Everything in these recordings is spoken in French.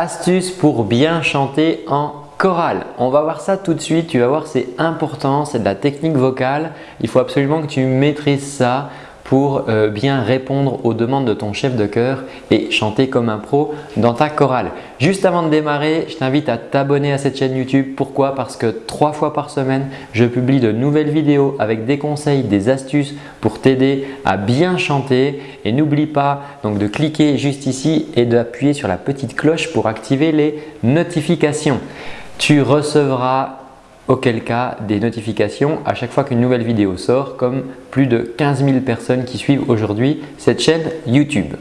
Astuce pour bien chanter en chorale. On va voir ça tout de suite. Tu vas voir, c'est important, c'est de la technique vocale. Il faut absolument que tu maîtrises ça pour euh, bien répondre aux demandes de ton chef de chœur et chanter comme un pro dans ta chorale. Juste avant de démarrer, je t'invite à t'abonner à cette chaîne YouTube. Pourquoi? Parce que trois fois par semaine, je publie de nouvelles vidéos avec des conseils, des astuces pour t'aider à bien chanter. Et n'oublie pas donc de cliquer juste ici et d'appuyer sur la petite cloche pour activer les notifications. Tu recevras auquel cas des notifications à chaque fois qu'une nouvelle vidéo sort comme plus de 15 000 personnes qui suivent aujourd'hui cette chaîne YouTube.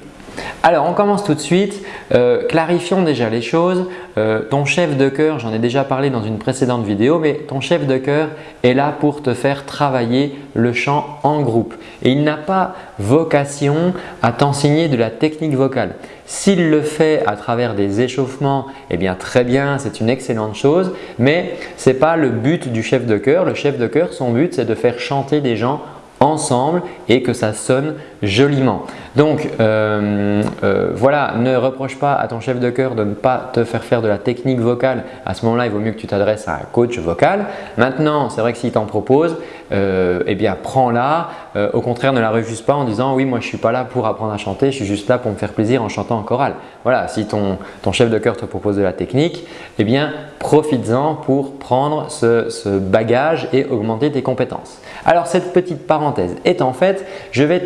Alors on commence tout de suite, euh, clarifions déjà les choses. Euh, ton chef de chœur, j'en ai déjà parlé dans une précédente vidéo, mais ton chef de chœur est là pour te faire travailler le chant en groupe et il n'a pas vocation à t'enseigner de la technique vocale. S'il le fait à travers des échauffements, eh bien très bien, c'est une excellente chose, mais ce n'est pas le but du chef de chœur. Le chef de chœur, son but c'est de faire chanter des gens ensemble et que ça sonne joliment. Donc euh, euh, voilà, ne reproche pas à ton chef de chœur de ne pas te faire faire de la technique vocale. À ce moment-là, il vaut mieux que tu t'adresses à un coach vocal. Maintenant, c'est vrai que s'il t'en propose, euh, eh bien prends-la. au contraire, ne la refuse pas en disant oui, moi je suis pas là pour apprendre à chanter, je suis juste là pour me faire plaisir en chantant en chorale. Voilà, si ton, chef de chœur te propose de la technique, eh bien profites-en pour prendre ce, ce bagage et augmenter tes compétences. Alors cette petite parenthèse est en fait, je vais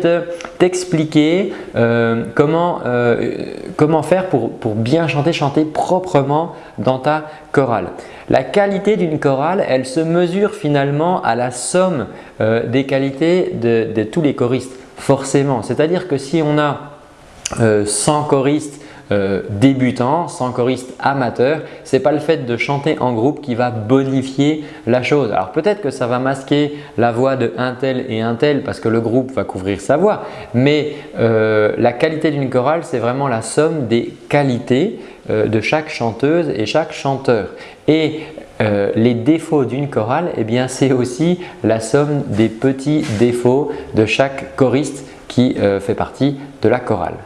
t'expliquer euh, comment, euh, comment faire pour, bien chanter, chanter proprement dans ta chorale. La qualité d'une chorale, elle se mesure finalement à la somme euh, des qualités de, de, tous les choristes, forcément. C'est-à-dire que si on a 100 choristes euh, débutant, sans choriste amateur, ce n'est pas le fait de chanter en groupe qui va bonifier la chose. Alors peut-être que ça va masquer la voix de un tel et un tel parce que le groupe va couvrir sa voix, mais euh, la qualité d'une chorale, c'est vraiment la somme des qualités euh, de chaque chanteuse et chaque chanteur. Et les défauts d'une chorale, eh bien c'est aussi la somme des petits défauts de chaque choriste qui fait partie de la chorale.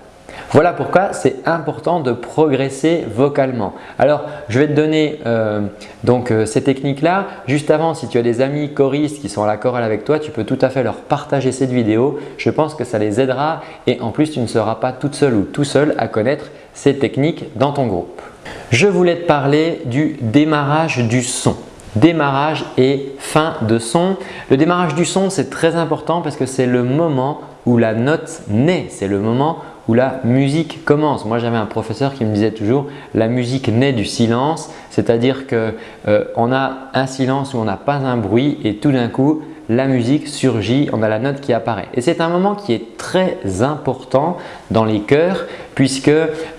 Voilà pourquoi c'est important de progresser vocalement. Alors, je vais te donner euh, donc euh, ces techniques-là. Juste avant, si tu as des amis choristes qui sont à la chorale avec toi, tu peux tout à fait leur partager cette vidéo. Je pense que ça les aidera et en plus, tu ne seras pas toute seule ou tout seul à connaître ces techniques dans ton groupe. Je voulais te parler du démarrage du son démarrage et fin de son. Le démarrage du son, c'est très important parce que c'est le moment où la note naît. C'est le moment où la musique commence. Moi, j'avais un professeur qui me disait toujours la musique naît du silence, c'est-à-dire qu'on euh, a un silence où on n'a pas un bruit et tout d'un coup, la musique surgit, on a la note qui apparaît. Et c'est un moment qui est très important dans les chœurs puisque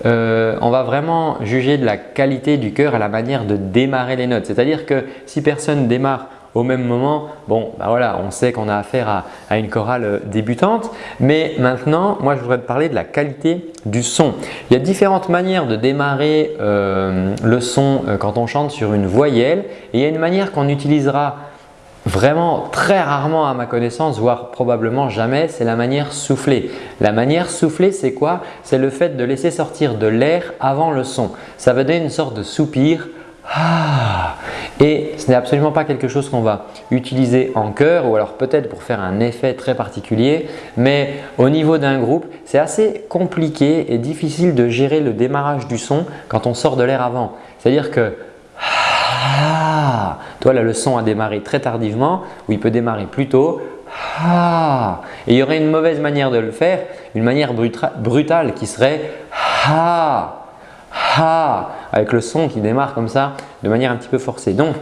euh, on va vraiment juger de la qualité du chœur à la manière de démarrer les notes. C'est-à-dire que si personne démarre au même moment, bon, bah voilà, on sait qu'on a affaire à, une chorale euh, débutante. Mais maintenant, moi, je voudrais te parler de la qualité du son. Il y a différentes manières de démarrer euh, le son euh, quand on chante sur une voyelle. Et il y a une manière qu'on utilisera vraiment très rarement à ma connaissance, voire probablement jamais, c'est la manière soufflée. La manière soufflée, c'est quoi? C'est le fait de laisser sortir de l'air avant le son. Ça va donner une sorte de soupir Et ce n'est absolument pas quelque chose qu'on va utiliser en chœur ou alors peut-être pour faire un effet très particulier, mais au niveau d'un groupe, c'est assez compliqué et difficile de gérer le démarrage du son quand on sort de l'air avant. C'est-à-dire que ah, toi là le son a démarré très tardivement ou il peut démarrer plus tôt. Ah, et il y aurait une mauvaise manière de le faire, une manière brutale qui serait ah ha avec le son qui démarre comme ça de manière un petit peu forcée. Donc,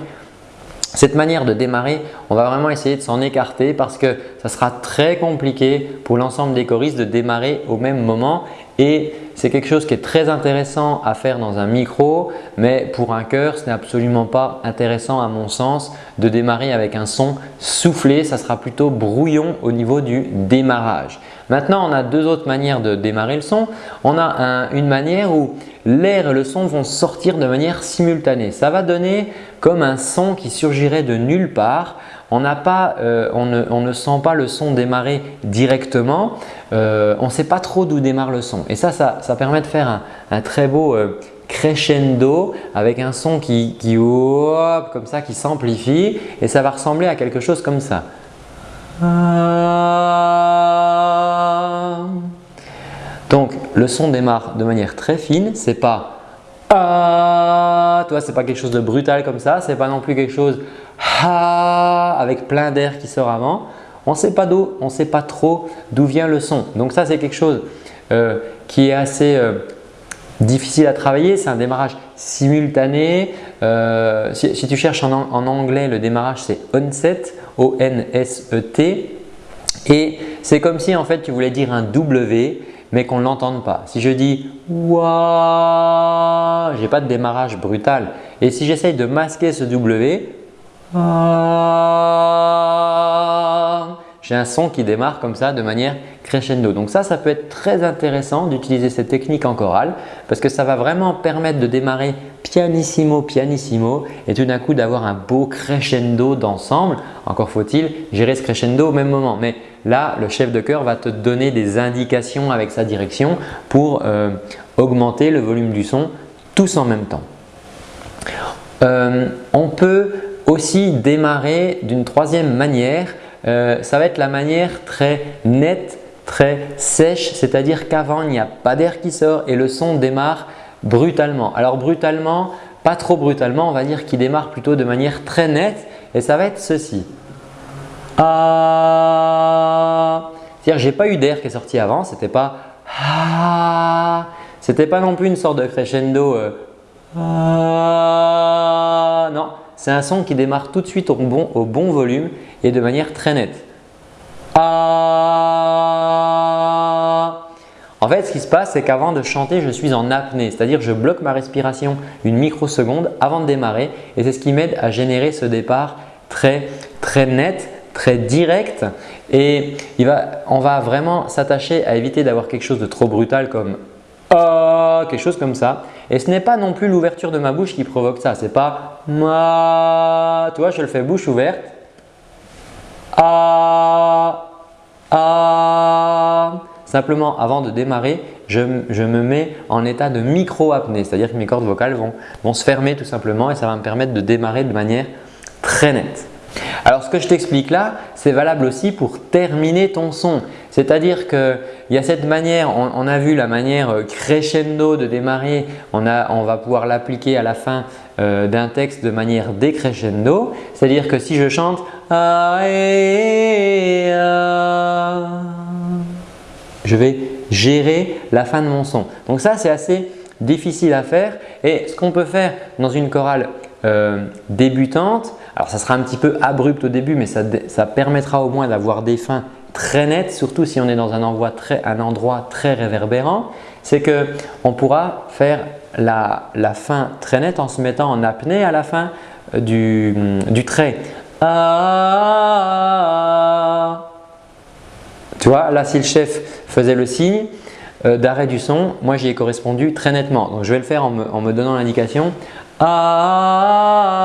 cette manière de démarrer, on va vraiment essayer de s'en écarter parce que ça sera très compliqué pour l'ensemble des choristes de démarrer au même moment et c'est quelque chose qui est très intéressant à faire dans un micro mais pour un chœur, ce n'est absolument pas intéressant à mon sens de démarrer avec un son soufflé. Ça sera plutôt brouillon au niveau du démarrage. Maintenant, on a deux autres manières de démarrer le son. On a une manière où l'air et le son vont sortir de manière simultanée. Ça va donner comme un son qui surgirait de nulle part. On, euh, ne, sent pas le son démarrer directement. Euh, on ne sait pas trop d'où démarre le son. Et ça, ça, permet de faire un, très beau euh, crescendo avec un son qui, qui comme ça, qui s'amplifie et ça va ressembler à quelque chose comme ça. Donc le son démarre de manière très fine, c'est pas ah, toi c'est pas quelque chose de brutal comme ça, c'est pas non plus quelque chose avec plein d'air qui sort avant. On ne sait pas d'où, on sait pas trop d'où vient le son. Donc ça c'est quelque chose euh, qui est assez euh, difficile à travailler, c'est un démarrage simultané. Euh, si, tu cherches en, anglais, le démarrage c'est onset, O-N-S-E-T et c'est comme si en fait tu voulais dire un W mais qu'on ne l'entende pas. Si je dis Waouh, je n'ai pas de démarrage brutal. Et si j'essaye de masquer ce W, j'ai un son qui démarre comme ça de manière crescendo. Donc ça, ça peut être très intéressant d'utiliser cette technique en chorale parce que ça va vraiment permettre de démarrer pianissimo, pianissimo et tout d'un coup d'avoir un beau crescendo d'ensemble. Encore faut-il gérer ce crescendo au même moment. Mais là, le chef de chœur va te donner des indications avec sa direction pour euh, augmenter le volume du son tous en même temps. Euh, on peut aussi démarrer d'une troisième manière euh, ça va être la manière très nette, très sèche, c'est-à-dire qu'avant il n'y a pas d'air qui sort et le son démarre brutalement. Alors brutalement, pas trop brutalement, on va dire qu'il démarre plutôt de manière très nette et ça va être ceci. Ah. C'est-à-dire j'ai pas eu d'air qui est sorti avant, c'était pas ah. C'était pas non plus une sorte de crescendo euh, ah. non, c'est un son qui démarre tout de suite au bon, volume et de manière très nette. Ah. En fait, ce qui se passe, c'est qu'avant de chanter, je suis en apnée, c'est-à-dire je bloque ma respiration une microseconde avant de démarrer et c'est ce qui m'aide à générer ce départ très, très net, très direct et on va vraiment s'attacher à éviter d'avoir quelque chose de trop brutal comme oh, quelque chose comme ça. Et ce n'est pas non plus l'ouverture de ma bouche qui provoque ça. Ce n'est pas ma. Tu vois, je le fais bouche ouverte. Ah, ah. Simplement, avant de démarrer, je, me mets en état de micro-apnée. C'est-à-dire que mes cordes vocales vont se fermer tout simplement et ça va me permettre de démarrer de manière très nette. Alors ce que je t'explique là, c'est valable aussi pour terminer ton son. C'est-à-dire qu'il y a cette manière, on, a vu la manière euh, crescendo de démarrer, on, va pouvoir l'appliquer à la fin euh, d'un texte de manière décrescendo. C'est-à-dire que si je chante je vais gérer la fin de mon son. Donc ça c'est assez difficile à faire et ce qu'on peut faire dans une chorale euh, débutante, alors ça sera un petit peu abrupt au début mais ça permettra au moins d'avoir des fins très net, surtout si on est dans un endroit très, réverbérant, c'est qu'on pourra faire la, fin très nette en se mettant en apnée à la fin euh, du, du trait. Ah. tu vois, là si le chef faisait le signe euh, d'arrêt du son, moi j'y ai correspondu très nettement. Donc je vais le faire en me donnant l'indication. Ah.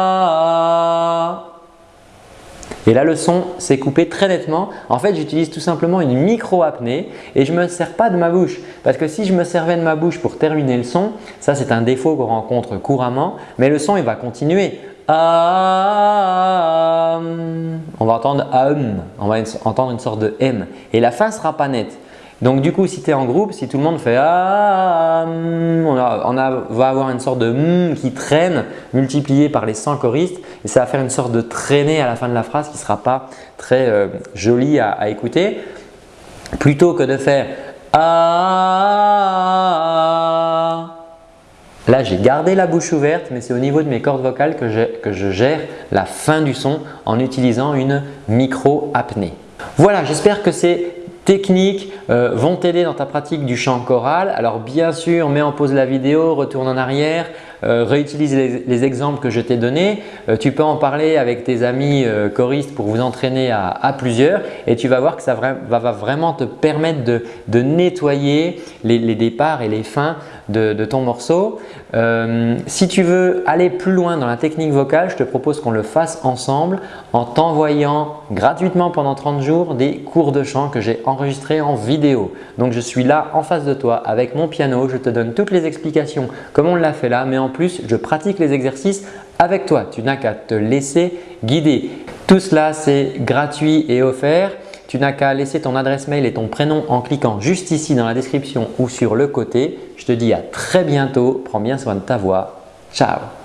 Et là, le son s'est coupé très nettement. En fait, j'utilise tout simplement une micro-apnée et je ne me sers pas de ma bouche. Parce que si je me servais de ma bouche pour terminer le son, ça c'est un défaut qu'on rencontre couramment, mais le son il va continuer. Ah, on va entendre AUM, on va entendre une sorte de M et la fin ne sera pas nette. Donc du coup, si tu es en groupe, si tout le monde fait ah, on, va avoir une sorte de qui traîne multiplié par les 100 choristes et ça va faire une sorte de traînée à la fin de la phrase qui ne sera pas très euh, jolie à, écouter. Plutôt que de faire ah, Là, j'ai gardé la bouche ouverte, mais c'est au niveau de mes cordes vocales que je, que je gère la fin du son en utilisant une micro-apnée. Voilà, j'espère que c'est techniques euh, vont t'aider dans ta pratique du chant choral. Alors bien sûr, mets en pause la vidéo, retourne en arrière, euh, réutilise les, exemples que je t'ai donnés. Euh, tu peux en parler avec tes amis choristes pour vous entraîner à, plusieurs et tu vas voir que ça va, vraiment te permettre de, nettoyer les, départs et les fins de, ton morceau. Euh, si tu veux aller plus loin dans la technique vocale, je te propose qu'on le fasse ensemble en t'envoyant gratuitement pendant 30 jours des cours de chant que j'ai enregistrés en vidéo. Donc je suis là en face de toi avec mon piano, je te donne toutes les explications comme on l'a fait là mais en plus je pratique les exercices avec toi. Tu n'as qu'à te laisser guider. Tout cela c'est gratuit et offert. Tu n'as qu'à laisser ton adresse mail et ton prénom en cliquant juste ici dans la description ou sur le côté. Je te dis à très bientôt. Prends bien soin de ta voix. Ciao